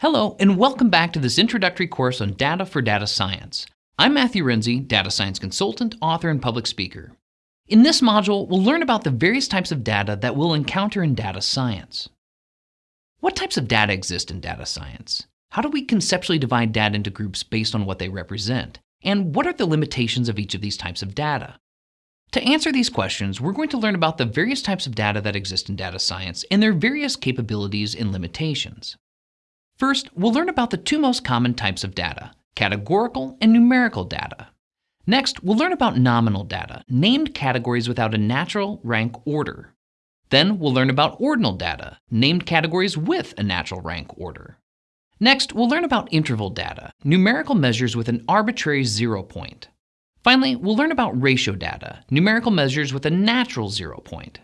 Hello, and welcome back to this introductory course on data for data science. I'm Matthew Renze, data science consultant, author, and public speaker. In this module, we'll learn about the various types of data that we'll encounter in data science. What types of data exist in data science? How do we conceptually divide data into groups based on what they represent? And what are the limitations of each of these types of data? To answer these questions, we're going to learn about the various types of data that exist in data science and their various capabilities and limitations. First, we'll learn about the two most common types of data, categorical and numerical data. Next, we'll learn about nominal data, named categories without a natural rank order. Then we'll learn about ordinal data, named categories with a natural rank order. Next, we'll learn about interval data, numerical measures with an arbitrary zero point. Finally, we'll learn about ratio data, numerical measures with a natural zero point.